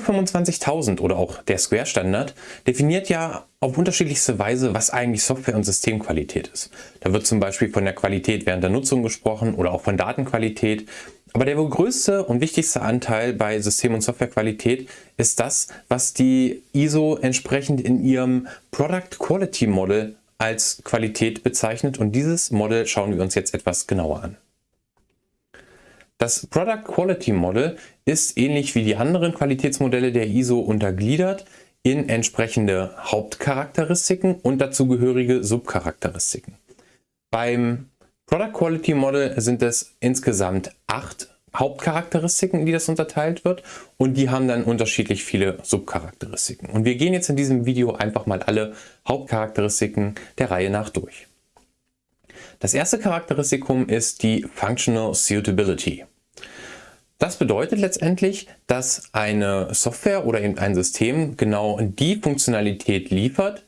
ISO 25000 oder auch der Square Standard definiert ja auf unterschiedlichste Weise, was eigentlich Software- und Systemqualität ist. Da wird zum Beispiel von der Qualität während der Nutzung gesprochen oder auch von Datenqualität. Aber der wohl größte und wichtigste Anteil bei System- und Softwarequalität ist das, was die ISO entsprechend in ihrem Product Quality Model als Qualität bezeichnet und dieses Model schauen wir uns jetzt etwas genauer an. Das Product Quality Model ist ähnlich wie die anderen Qualitätsmodelle der ISO untergliedert in entsprechende Hauptcharakteristiken und dazugehörige Subcharakteristiken. Beim Product Quality Model sind es insgesamt acht Hauptcharakteristiken, in die das unterteilt wird und die haben dann unterschiedlich viele Subcharakteristiken. Und wir gehen jetzt in diesem Video einfach mal alle Hauptcharakteristiken der Reihe nach durch. Das erste Charakteristikum ist die Functional Suitability. Das bedeutet letztendlich, dass eine Software oder eben ein System genau die Funktionalität liefert,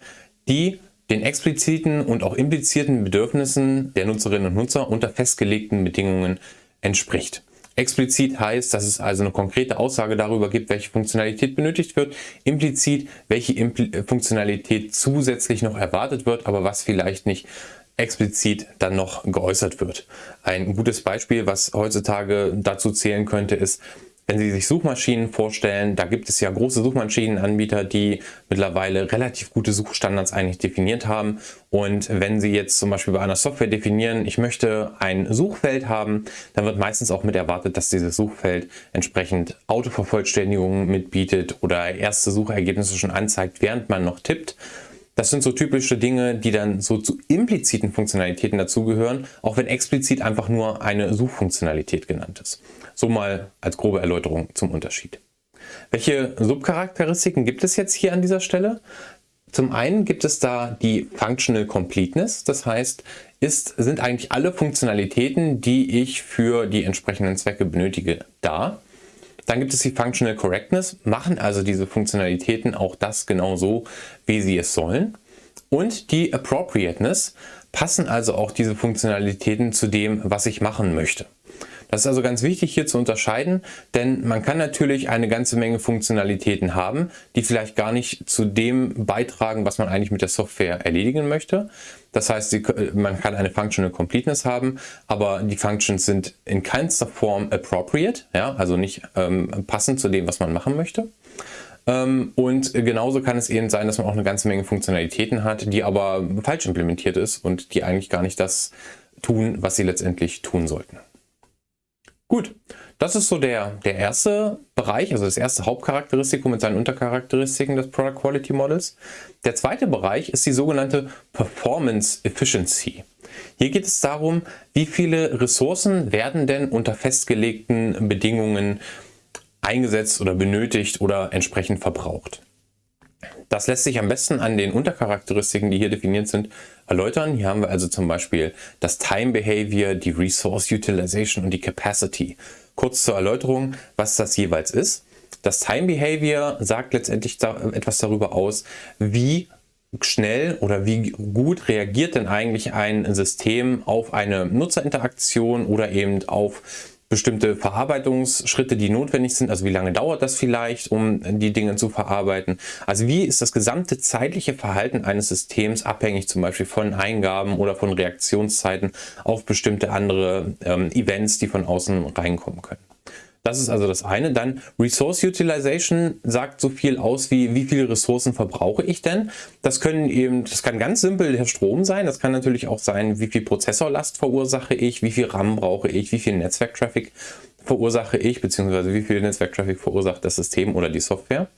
die den expliziten und auch implizierten Bedürfnissen der Nutzerinnen und Nutzer unter festgelegten Bedingungen entspricht. Explizit heißt, dass es also eine konkrete Aussage darüber gibt, welche Funktionalität benötigt wird. Implizit, welche Impl Funktionalität zusätzlich noch erwartet wird, aber was vielleicht nicht explizit dann noch geäußert wird. Ein gutes Beispiel, was heutzutage dazu zählen könnte, ist, wenn Sie sich Suchmaschinen vorstellen, da gibt es ja große Suchmaschinenanbieter, die mittlerweile relativ gute Suchstandards eigentlich definiert haben. Und wenn Sie jetzt zum Beispiel bei einer Software definieren, ich möchte ein Suchfeld haben, dann wird meistens auch mit erwartet, dass dieses Suchfeld entsprechend Autovervollständigungen mitbietet oder erste Suchergebnisse schon anzeigt, während man noch tippt. Das sind so typische Dinge, die dann so zu impliziten Funktionalitäten dazugehören, auch wenn explizit einfach nur eine Suchfunktionalität genannt ist. So mal als grobe Erläuterung zum Unterschied. Welche Subcharakteristiken gibt es jetzt hier an dieser Stelle? Zum einen gibt es da die Functional Completeness, das heißt, ist, sind eigentlich alle Funktionalitäten, die ich für die entsprechenden Zwecke benötige, da. Dann gibt es die Functional Correctness, machen also diese Funktionalitäten auch das genau so, wie sie es sollen. Und die Appropriateness passen also auch diese Funktionalitäten zu dem, was ich machen möchte. Das ist also ganz wichtig hier zu unterscheiden, denn man kann natürlich eine ganze Menge Funktionalitäten haben, die vielleicht gar nicht zu dem beitragen, was man eigentlich mit der Software erledigen möchte. Das heißt, man kann eine Functional Completeness haben, aber die Functions sind in keinster Form appropriate, ja, also nicht ähm, passend zu dem, was man machen möchte. Ähm, und genauso kann es eben sein, dass man auch eine ganze Menge Funktionalitäten hat, die aber falsch implementiert ist und die eigentlich gar nicht das tun, was sie letztendlich tun sollten. Gut, das ist so der, der erste Bereich, also das erste Hauptcharakteristikum mit seinen Untercharakteristiken des Product Quality Models. Der zweite Bereich ist die sogenannte Performance Efficiency. Hier geht es darum, wie viele Ressourcen werden denn unter festgelegten Bedingungen eingesetzt oder benötigt oder entsprechend verbraucht. Das lässt sich am besten an den Untercharakteristiken, die hier definiert sind, erläutern. Hier haben wir also zum Beispiel das Time Behavior, die Resource Utilization und die Capacity. Kurz zur Erläuterung, was das jeweils ist. Das Time Behavior sagt letztendlich etwas darüber aus, wie schnell oder wie gut reagiert denn eigentlich ein System auf eine Nutzerinteraktion oder eben auf bestimmte Verarbeitungsschritte, die notwendig sind. Also wie lange dauert das vielleicht, um die Dinge zu verarbeiten? Also wie ist das gesamte zeitliche Verhalten eines Systems abhängig zum Beispiel von Eingaben oder von Reaktionszeiten auf bestimmte andere ähm, Events, die von außen reinkommen können. Das ist also das eine. Dann Resource Utilization sagt so viel aus wie, wie viele Ressourcen verbrauche ich denn? Das können eben, das kann ganz simpel der Strom sein. Das kann natürlich auch sein, wie viel Prozessorlast verursache ich, wie viel RAM brauche ich, wie viel Netzwerktraffic verursache ich, beziehungsweise wie viel Netzwerktraffic verursacht das System oder die Software.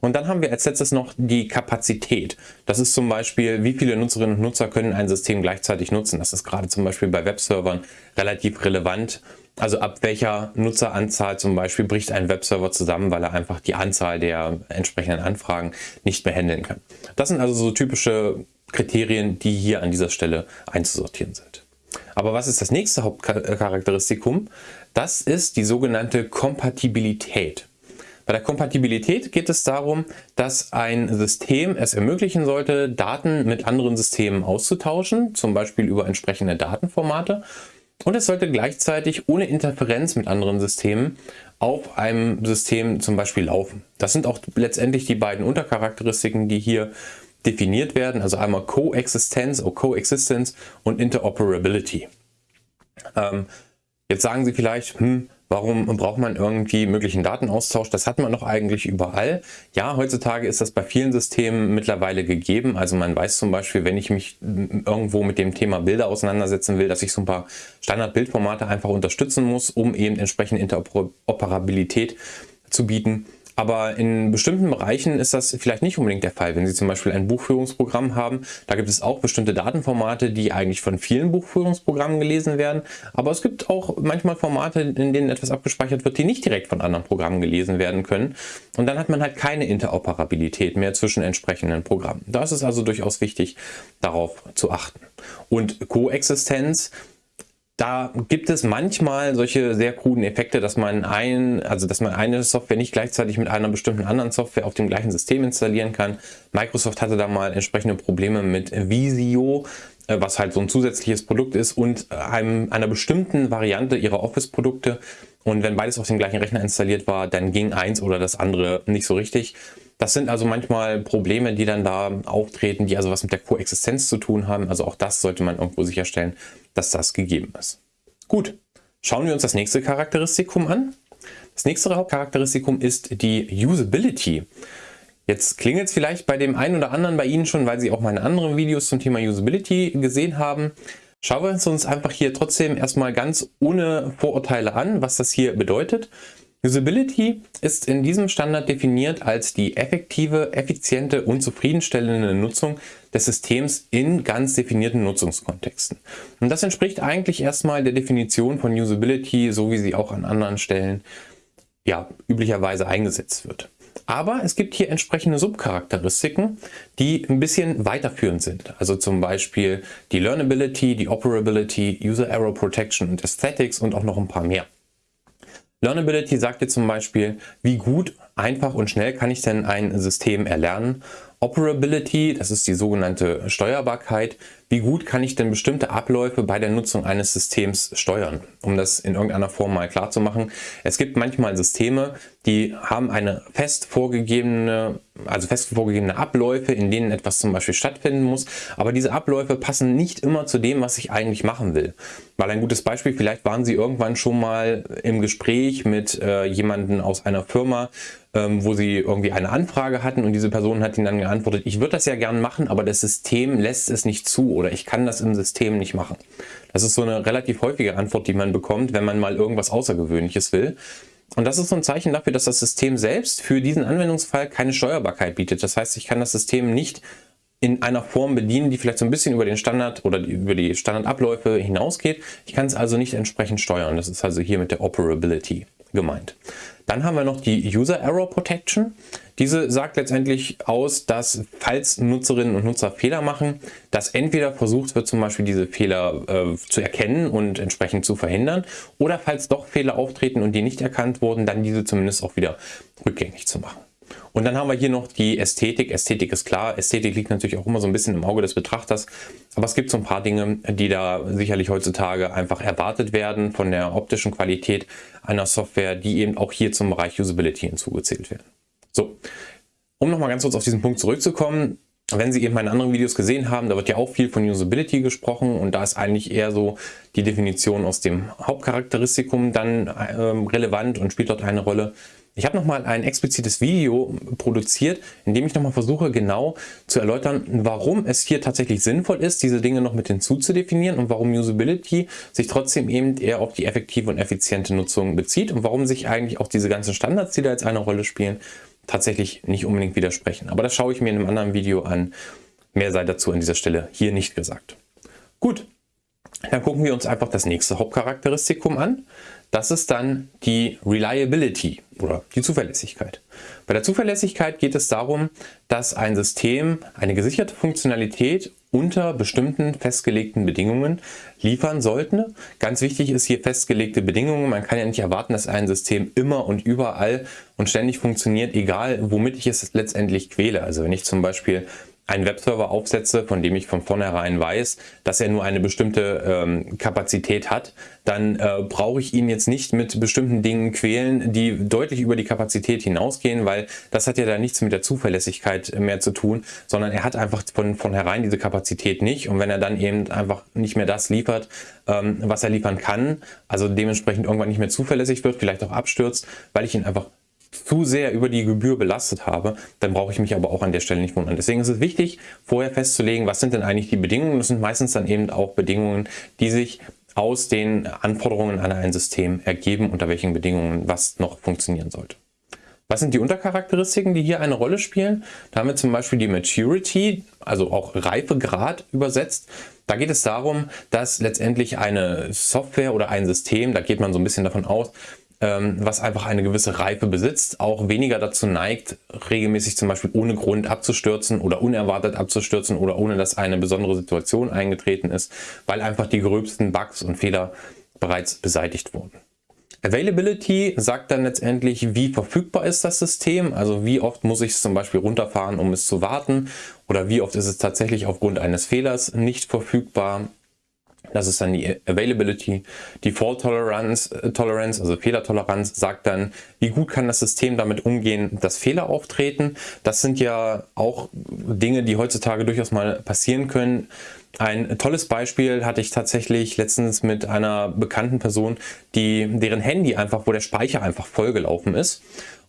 Und dann haben wir als letztes noch die Kapazität. Das ist zum Beispiel, wie viele Nutzerinnen und Nutzer können ein System gleichzeitig nutzen. Das ist gerade zum Beispiel bei Webservern relativ relevant. Also ab welcher Nutzeranzahl zum Beispiel bricht ein Webserver zusammen, weil er einfach die Anzahl der entsprechenden Anfragen nicht mehr handeln kann. Das sind also so typische Kriterien, die hier an dieser Stelle einzusortieren sind. Aber was ist das nächste Hauptcharakteristikum? Das ist die sogenannte Kompatibilität. Bei der Kompatibilität geht es darum, dass ein System es ermöglichen sollte, Daten mit anderen Systemen auszutauschen, zum Beispiel über entsprechende Datenformate Und es sollte gleichzeitig ohne Interferenz mit anderen Systemen auf einem System zum Beispiel laufen. Das sind auch letztendlich die beiden Untercharakteristiken, die hier definiert werden. Also einmal Coexistenz oder Coexistence und Interoperability. Ähm, jetzt sagen Sie vielleicht, hm, Warum braucht man irgendwie möglichen Datenaustausch? Das hat man doch eigentlich überall. Ja, heutzutage ist das bei vielen Systemen mittlerweile gegeben. Also man weiß zum Beispiel, wenn ich mich irgendwo mit dem Thema Bilder auseinandersetzen will, dass ich so ein paar Standardbildformate einfach unterstützen muss, um eben entsprechend Interoperabilität zu bieten. Aber in bestimmten Bereichen ist das vielleicht nicht unbedingt der Fall. Wenn Sie zum Beispiel ein Buchführungsprogramm haben, da gibt es auch bestimmte Datenformate, die eigentlich von vielen Buchführungsprogrammen gelesen werden. Aber es gibt auch manchmal Formate, in denen etwas abgespeichert wird, die nicht direkt von anderen Programmen gelesen werden können. Und dann hat man halt keine Interoperabilität mehr zwischen entsprechenden Programmen. Da ist es also durchaus wichtig, darauf zu achten. Und Koexistenz da gibt es manchmal solche sehr kruden Effekte, dass man ein, also dass man eine Software nicht gleichzeitig mit einer bestimmten anderen Software auf dem gleichen System installieren kann. Microsoft hatte da mal entsprechende Probleme mit Visio, äh, was halt so ein zusätzliches Produkt ist und einem, einer bestimmten Variante ihrer Office-Produkte. Und wenn beides auf dem gleichen Rechner installiert war, dann ging eins oder das andere nicht so richtig. Das sind also manchmal Probleme, die dann da auftreten, die also was mit der Koexistenz zu tun haben. Also auch das sollte man irgendwo sicherstellen, dass das gegeben ist. Gut, schauen wir uns das nächste Charakteristikum an. Das nächste Hauptcharakteristikum ist die Usability. Jetzt klingelt es vielleicht bei dem einen oder anderen bei Ihnen schon, weil Sie auch meine anderen Videos zum Thema Usability gesehen haben. Schauen wir uns einfach hier trotzdem erstmal ganz ohne Vorurteile an, was das hier bedeutet. Usability ist in diesem Standard definiert als die effektive, effiziente und zufriedenstellende Nutzung des Systems in ganz definierten Nutzungskontexten. Und das entspricht eigentlich erstmal der Definition von Usability, so wie sie auch an anderen Stellen ja, üblicherweise eingesetzt wird. Aber es gibt hier entsprechende Subcharakteristiken, die ein bisschen weiterführend sind. Also zum Beispiel die Learnability, die Operability, User Error Protection und Aesthetics und auch noch ein paar mehr. Learnability sagt dir zum Beispiel, wie gut, einfach und schnell kann ich denn ein System erlernen. Operability, das ist die sogenannte Steuerbarkeit. Wie gut kann ich denn bestimmte Abläufe bei der Nutzung eines Systems steuern? Um das in irgendeiner Form mal klar zu machen. Es gibt manchmal Systeme, die haben eine fest vorgegebene, also fest vorgegebene Abläufe, in denen etwas zum Beispiel stattfinden muss. Aber diese Abläufe passen nicht immer zu dem, was ich eigentlich machen will. Mal ein gutes Beispiel, vielleicht waren Sie irgendwann schon mal im Gespräch mit äh, jemandem aus einer Firma, ähm, wo sie irgendwie eine Anfrage hatten und diese Person hat ihnen dann geantwortet, ich würde das ja gern machen, aber das System lässt es nicht zu oder ich kann das im System nicht machen. Das ist so eine relativ häufige Antwort, die man bekommt, wenn man mal irgendwas Außergewöhnliches will. Und das ist so ein Zeichen dafür, dass das System selbst für diesen Anwendungsfall keine Steuerbarkeit bietet. Das heißt, ich kann das System nicht in einer Form bedienen, die vielleicht so ein bisschen über den Standard oder über die Standardabläufe hinausgeht. Ich kann es also nicht entsprechend steuern. Das ist also hier mit der Operability gemeint. Dann haben wir noch die User Error Protection. Diese sagt letztendlich aus, dass falls Nutzerinnen und Nutzer Fehler machen, dass entweder versucht wird, zum Beispiel diese Fehler äh, zu erkennen und entsprechend zu verhindern oder falls doch Fehler auftreten und die nicht erkannt wurden, dann diese zumindest auch wieder rückgängig zu machen. Und dann haben wir hier noch die Ästhetik. Ästhetik ist klar. Ästhetik liegt natürlich auch immer so ein bisschen im Auge des Betrachters. Aber es gibt so ein paar Dinge, die da sicherlich heutzutage einfach erwartet werden von der optischen Qualität einer Software, die eben auch hier zum Bereich Usability hinzugezählt werden. So, um nochmal ganz kurz auf diesen Punkt zurückzukommen. Wenn Sie eben meine anderen Videos gesehen haben, da wird ja auch viel von Usability gesprochen und da ist eigentlich eher so die Definition aus dem Hauptcharakteristikum dann äh, relevant und spielt dort eine Rolle. Ich habe nochmal ein explizites Video produziert, in dem ich nochmal versuche genau zu erläutern, warum es hier tatsächlich sinnvoll ist, diese Dinge noch mit hinzuzudefinieren und warum Usability sich trotzdem eben eher auf die effektive und effiziente Nutzung bezieht und warum sich eigentlich auch diese ganzen Standards, die da jetzt eine Rolle spielen, tatsächlich nicht unbedingt widersprechen. Aber das schaue ich mir in einem anderen Video an. Mehr sei dazu an dieser Stelle hier nicht gesagt. Gut, dann gucken wir uns einfach das nächste Hauptcharakteristikum an. Das ist dann die Reliability oder die Zuverlässigkeit. Bei der Zuverlässigkeit geht es darum, dass ein System eine gesicherte Funktionalität unter bestimmten festgelegten Bedingungen liefern sollte. Ganz wichtig ist hier festgelegte Bedingungen. Man kann ja nicht erwarten, dass ein System immer und überall und ständig funktioniert, egal womit ich es letztendlich quäle. Also wenn ich zum Beispiel einen Webserver aufsetze, von dem ich von vornherein weiß, dass er nur eine bestimmte ähm, Kapazität hat, dann äh, brauche ich ihn jetzt nicht mit bestimmten Dingen quälen, die deutlich über die Kapazität hinausgehen, weil das hat ja da nichts mit der Zuverlässigkeit mehr zu tun, sondern er hat einfach von vornherein diese Kapazität nicht. Und wenn er dann eben einfach nicht mehr das liefert, ähm, was er liefern kann, also dementsprechend irgendwann nicht mehr zuverlässig wird, vielleicht auch abstürzt, weil ich ihn einfach zu sehr über die Gebühr belastet habe, dann brauche ich mich aber auch an der Stelle nicht wundern. Deswegen ist es wichtig, vorher festzulegen, was sind denn eigentlich die Bedingungen. Das sind meistens dann eben auch Bedingungen, die sich aus den Anforderungen an ein System ergeben, unter welchen Bedingungen was noch funktionieren sollte. Was sind die Untercharakteristiken, die hier eine Rolle spielen? Da haben wir zum Beispiel die Maturity, also auch Reifegrad übersetzt. Da geht es darum, dass letztendlich eine Software oder ein System, da geht man so ein bisschen davon aus, was einfach eine gewisse Reife besitzt, auch weniger dazu neigt, regelmäßig zum Beispiel ohne Grund abzustürzen oder unerwartet abzustürzen oder ohne dass eine besondere Situation eingetreten ist, weil einfach die gröbsten Bugs und Fehler bereits beseitigt wurden. Availability sagt dann letztendlich, wie verfügbar ist das System, also wie oft muss ich es zum Beispiel runterfahren, um es zu warten? Oder wie oft ist es tatsächlich aufgrund eines Fehlers nicht verfügbar das ist dann die Availability. Die Fault Tolerance, äh, Tolerance, also Fehlertoleranz, sagt dann, wie gut kann das System damit umgehen, dass Fehler auftreten. Das sind ja auch Dinge, die heutzutage durchaus mal passieren können. Ein tolles Beispiel hatte ich tatsächlich letztens mit einer bekannten Person, die deren Handy einfach, wo der Speicher einfach vollgelaufen ist.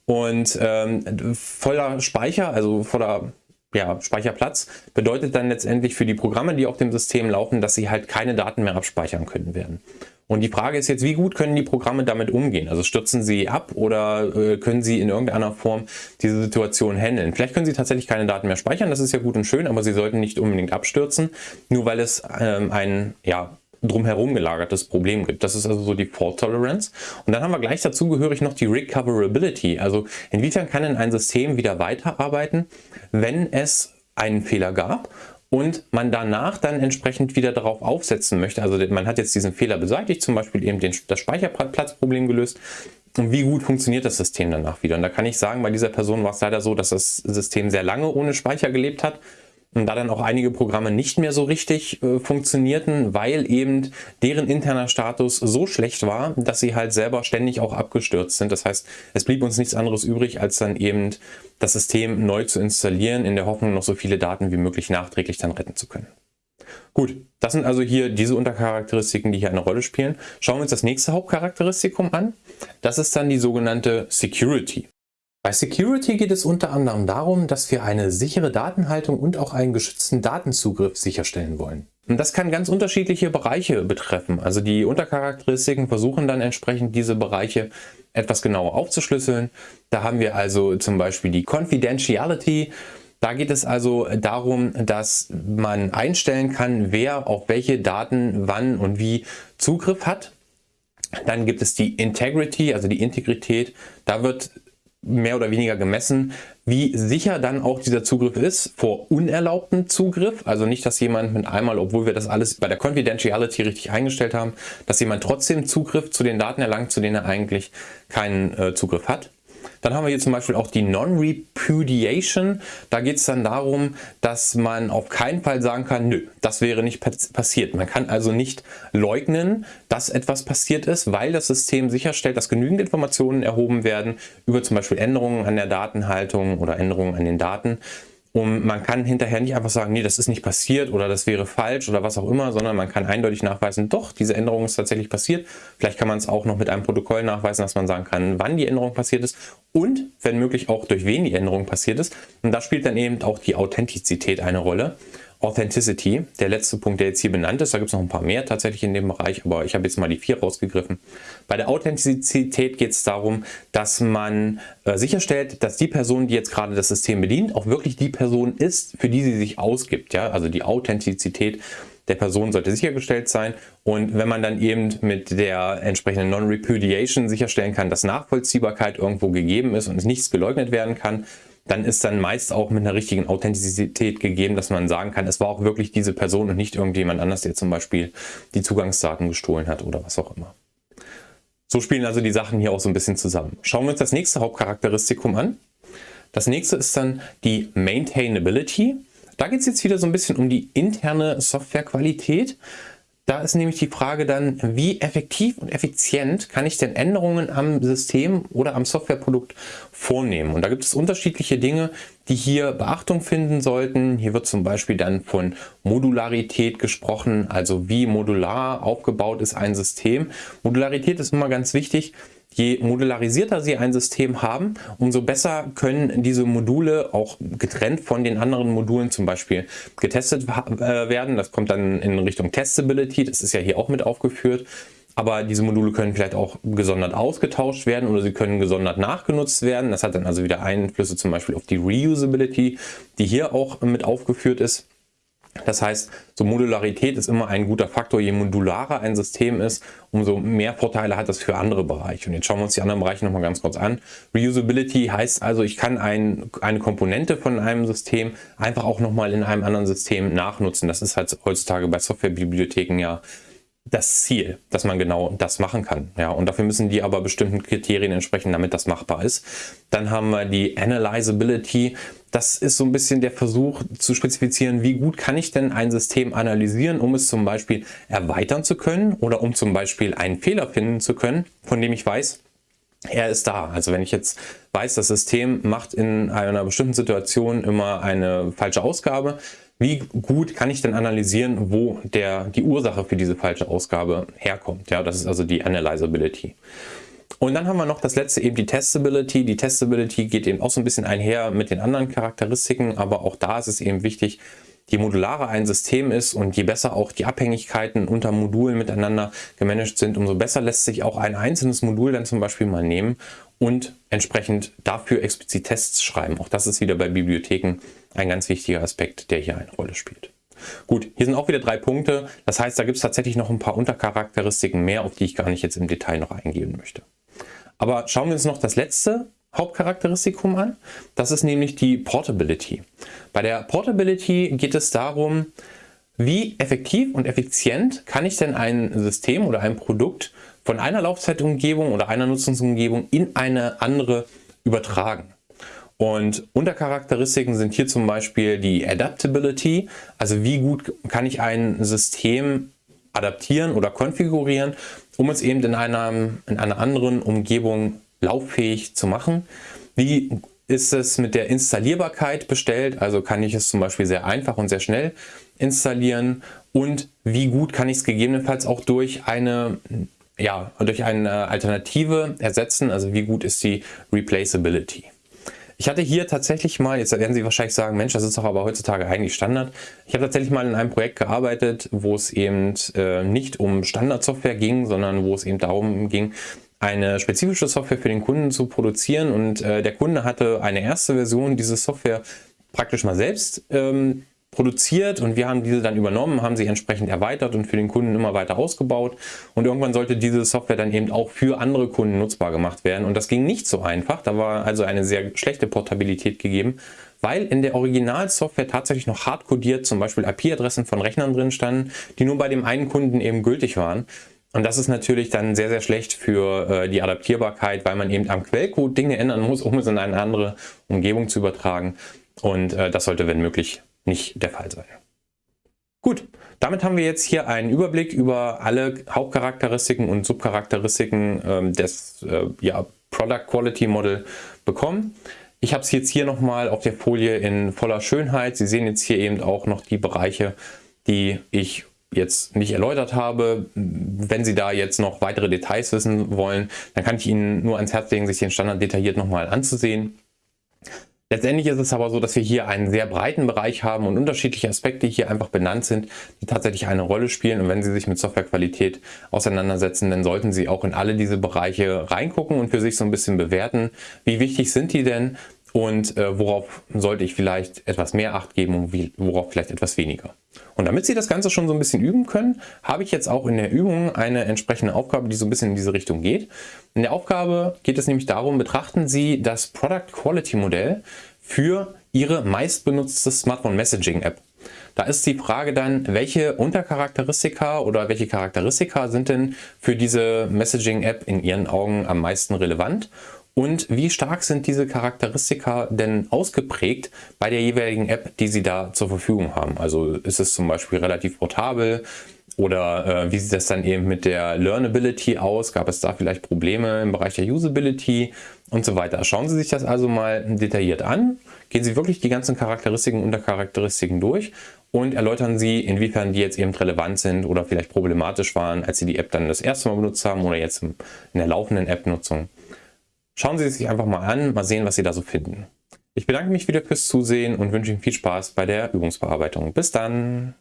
Und ähm, voller Speicher, also voller ja, Speicherplatz bedeutet dann letztendlich für die Programme, die auf dem System laufen, dass sie halt keine Daten mehr abspeichern können werden. Und die Frage ist jetzt, wie gut können die Programme damit umgehen? Also stürzen sie ab oder äh, können sie in irgendeiner Form diese Situation handeln? Vielleicht können sie tatsächlich keine Daten mehr speichern, das ist ja gut und schön, aber sie sollten nicht unbedingt abstürzen, nur weil es ähm, ein ja, drumherum gelagertes Problem gibt. Das ist also so die Fault Tolerance. Und dann haben wir gleich dazugehörig noch die Recoverability. Also inwiefern kann denn ein System wieder weiterarbeiten, wenn es einen Fehler gab und man danach dann entsprechend wieder darauf aufsetzen möchte. Also man hat jetzt diesen Fehler beseitigt, zum Beispiel eben den, das Speicherplatzproblem gelöst. Und wie gut funktioniert das System danach wieder? Und da kann ich sagen, bei dieser Person war es leider so, dass das System sehr lange ohne Speicher gelebt hat da dann auch einige Programme nicht mehr so richtig äh, funktionierten, weil eben deren interner Status so schlecht war, dass sie halt selber ständig auch abgestürzt sind. Das heißt, es blieb uns nichts anderes übrig, als dann eben das System neu zu installieren, in der Hoffnung, noch so viele Daten wie möglich nachträglich dann retten zu können. Gut, das sind also hier diese Untercharakteristiken, die hier eine Rolle spielen. Schauen wir uns das nächste Hauptcharakteristikum an. Das ist dann die sogenannte Security. Bei Security geht es unter anderem darum, dass wir eine sichere Datenhaltung und auch einen geschützten Datenzugriff sicherstellen wollen. Und das kann ganz unterschiedliche Bereiche betreffen. Also die Untercharakteristiken versuchen dann entsprechend diese Bereiche etwas genauer aufzuschlüsseln. Da haben wir also zum Beispiel die Confidentiality. Da geht es also darum, dass man einstellen kann, wer auf welche Daten wann und wie Zugriff hat. Dann gibt es die Integrity, also die Integrität. Da wird mehr oder weniger gemessen, wie sicher dann auch dieser Zugriff ist vor unerlaubtem Zugriff. Also nicht, dass jemand mit einmal, obwohl wir das alles bei der Confidentiality richtig eingestellt haben, dass jemand trotzdem Zugriff zu den Daten erlangt, zu denen er eigentlich keinen äh, Zugriff hat. Dann haben wir hier zum Beispiel auch die Non-Repudiation. Da geht es dann darum, dass man auf keinen Fall sagen kann, nö, das wäre nicht passiert. Man kann also nicht leugnen, dass etwas passiert ist, weil das System sicherstellt, dass genügend Informationen erhoben werden über zum Beispiel Änderungen an der Datenhaltung oder Änderungen an den Daten, und man kann hinterher nicht einfach sagen, nee, das ist nicht passiert oder das wäre falsch oder was auch immer, sondern man kann eindeutig nachweisen, doch, diese Änderung ist tatsächlich passiert. Vielleicht kann man es auch noch mit einem Protokoll nachweisen, dass man sagen kann, wann die Änderung passiert ist und, wenn möglich, auch durch wen die Änderung passiert ist. Und da spielt dann eben auch die Authentizität eine Rolle. Authenticity, der letzte Punkt, der jetzt hier benannt ist. Da gibt es noch ein paar mehr tatsächlich in dem Bereich, aber ich habe jetzt mal die vier rausgegriffen. Bei der Authentizität geht es darum, dass man äh, sicherstellt, dass die Person, die jetzt gerade das System bedient, auch wirklich die Person ist, für die sie sich ausgibt. Ja? Also die Authentizität der Person sollte sichergestellt sein. Und wenn man dann eben mit der entsprechenden Non-Repudiation sicherstellen kann, dass Nachvollziehbarkeit irgendwo gegeben ist und nichts geleugnet werden kann, dann ist dann meist auch mit einer richtigen Authentizität gegeben, dass man sagen kann, es war auch wirklich diese Person und nicht irgendjemand anders, der zum Beispiel die Zugangsdaten gestohlen hat oder was auch immer. So spielen also die Sachen hier auch so ein bisschen zusammen. Schauen wir uns das nächste Hauptcharakteristikum an. Das nächste ist dann die Maintainability. da geht es jetzt wieder so ein bisschen um die interne Softwarequalität. Da ist nämlich die Frage dann, wie effektiv und effizient kann ich denn Änderungen am System oder am Softwareprodukt vornehmen. Und da gibt es unterschiedliche Dinge, die hier Beachtung finden sollten. Hier wird zum Beispiel dann von Modularität gesprochen, also wie modular aufgebaut ist ein System. Modularität ist immer ganz wichtig, Je modularisierter Sie ein System haben, umso besser können diese Module auch getrennt von den anderen Modulen zum Beispiel getestet äh, werden. Das kommt dann in Richtung Testability, das ist ja hier auch mit aufgeführt. Aber diese Module können vielleicht auch gesondert ausgetauscht werden oder sie können gesondert nachgenutzt werden. Das hat dann also wieder Einflüsse zum Beispiel auf die Reusability, die hier auch mit aufgeführt ist. Das heißt, so Modularität ist immer ein guter Faktor. Je modularer ein System ist, umso mehr Vorteile hat das für andere Bereiche. Und jetzt schauen wir uns die anderen Bereiche nochmal ganz kurz an. Reusability heißt also, ich kann ein, eine Komponente von einem System einfach auch nochmal in einem anderen System nachnutzen. Das ist halt heutzutage bei Softwarebibliotheken ja das Ziel, dass man genau das machen kann. Ja, und dafür müssen die aber bestimmten Kriterien entsprechen, damit das machbar ist. Dann haben wir die Analyzability. Das ist so ein bisschen der Versuch zu spezifizieren, wie gut kann ich denn ein System analysieren, um es zum Beispiel erweitern zu können oder um zum Beispiel einen Fehler finden zu können, von dem ich weiß, er ist da. Also wenn ich jetzt weiß, das System macht in einer bestimmten Situation immer eine falsche Ausgabe, wie gut kann ich denn analysieren, wo der, die Ursache für diese falsche Ausgabe herkommt. Ja, das ist also die Analyzability. Und dann haben wir noch das letzte eben die Testability. Die Testability geht eben auch so ein bisschen einher mit den anderen Charakteristiken, aber auch da ist es eben wichtig, je modularer ein System ist und je besser auch die Abhängigkeiten unter Modulen miteinander gemanagt sind, umso besser lässt sich auch ein einzelnes Modul dann zum Beispiel mal nehmen und entsprechend dafür explizit Tests schreiben. Auch das ist wieder bei Bibliotheken ein ganz wichtiger Aspekt, der hier eine Rolle spielt. Gut, hier sind auch wieder drei Punkte. Das heißt, da gibt es tatsächlich noch ein paar Untercharakteristiken mehr, auf die ich gar nicht jetzt im Detail noch eingehen möchte. Aber schauen wir uns noch das letzte Hauptcharakteristikum an. Das ist nämlich die Portability. Bei der Portability geht es darum, wie effektiv und effizient kann ich denn ein System oder ein Produkt von einer Laufzeitumgebung oder einer Nutzungsumgebung in eine andere übertragen. Und Untercharakteristiken sind hier zum Beispiel die Adaptability, also wie gut kann ich ein System adaptieren oder konfigurieren, um es eben in einer, in einer anderen Umgebung lauffähig zu machen. Wie ist es mit der Installierbarkeit bestellt, also kann ich es zum Beispiel sehr einfach und sehr schnell installieren und wie gut kann ich es gegebenenfalls auch durch eine ja, durch eine Alternative ersetzen, also wie gut ist die Replaceability. Ich hatte hier tatsächlich mal, jetzt werden Sie wahrscheinlich sagen, Mensch, das ist doch aber heutzutage eigentlich Standard. Ich habe tatsächlich mal in einem Projekt gearbeitet, wo es eben äh, nicht um Standardsoftware ging, sondern wo es eben darum ging, eine spezifische Software für den Kunden zu produzieren und äh, der Kunde hatte eine erste Version dieses Software praktisch mal selbst ähm, produziert und wir haben diese dann übernommen, haben sie entsprechend erweitert und für den Kunden immer weiter ausgebaut und irgendwann sollte diese Software dann eben auch für andere Kunden nutzbar gemacht werden und das ging nicht so einfach, da war also eine sehr schlechte Portabilität gegeben, weil in der Originalsoftware tatsächlich noch hardcodiert zum Beispiel IP-Adressen von Rechnern drin standen, die nur bei dem einen Kunden eben gültig waren. Und das ist natürlich dann sehr, sehr schlecht für äh, die Adaptierbarkeit, weil man eben am Quellcode Dinge ändern muss, um es in eine andere Umgebung zu übertragen. Und äh, das sollte, wenn möglich, nicht der Fall sein. Gut, damit haben wir jetzt hier einen Überblick über alle Hauptcharakteristiken und Subcharakteristiken ähm, des äh, ja, Product Quality Model bekommen. Ich habe es jetzt hier nochmal auf der Folie in voller Schönheit. Sie sehen jetzt hier eben auch noch die Bereiche, die ich jetzt nicht erläutert habe. Wenn Sie da jetzt noch weitere Details wissen wollen, dann kann ich Ihnen nur ans Herz legen, sich den Standard detailliert nochmal anzusehen. Letztendlich ist es aber so, dass wir hier einen sehr breiten Bereich haben und unterschiedliche Aspekte hier einfach benannt sind, die tatsächlich eine Rolle spielen. Und wenn Sie sich mit Softwarequalität auseinandersetzen, dann sollten Sie auch in alle diese Bereiche reingucken und für sich so ein bisschen bewerten, wie wichtig sind die denn und äh, worauf sollte ich vielleicht etwas mehr Acht geben und wie, worauf vielleicht etwas weniger. Und damit Sie das Ganze schon so ein bisschen üben können, habe ich jetzt auch in der Übung eine entsprechende Aufgabe, die so ein bisschen in diese Richtung geht. In der Aufgabe geht es nämlich darum, betrachten Sie das Product Quality Modell für Ihre meistbenutzte Smartphone Messaging App. Da ist die Frage dann, welche Untercharakteristika oder welche Charakteristika sind denn für diese Messaging App in Ihren Augen am meisten relevant und wie stark sind diese Charakteristika denn ausgeprägt bei der jeweiligen App, die Sie da zur Verfügung haben. Also ist es zum Beispiel relativ portabel oder äh, wie sieht das dann eben mit der Learnability aus? Gab es da vielleicht Probleme im Bereich der Usability und so weiter? Schauen Sie sich das also mal detailliert an. Gehen Sie wirklich die ganzen Charakteristiken und Charakteristiken durch und erläutern Sie, inwiefern die jetzt eben relevant sind oder vielleicht problematisch waren, als Sie die App dann das erste Mal benutzt haben oder jetzt in der laufenden App-Nutzung. Schauen Sie sich einfach mal an, mal sehen, was Sie da so finden. Ich bedanke mich wieder fürs Zusehen und wünsche Ihnen viel Spaß bei der Übungsbearbeitung. Bis dann!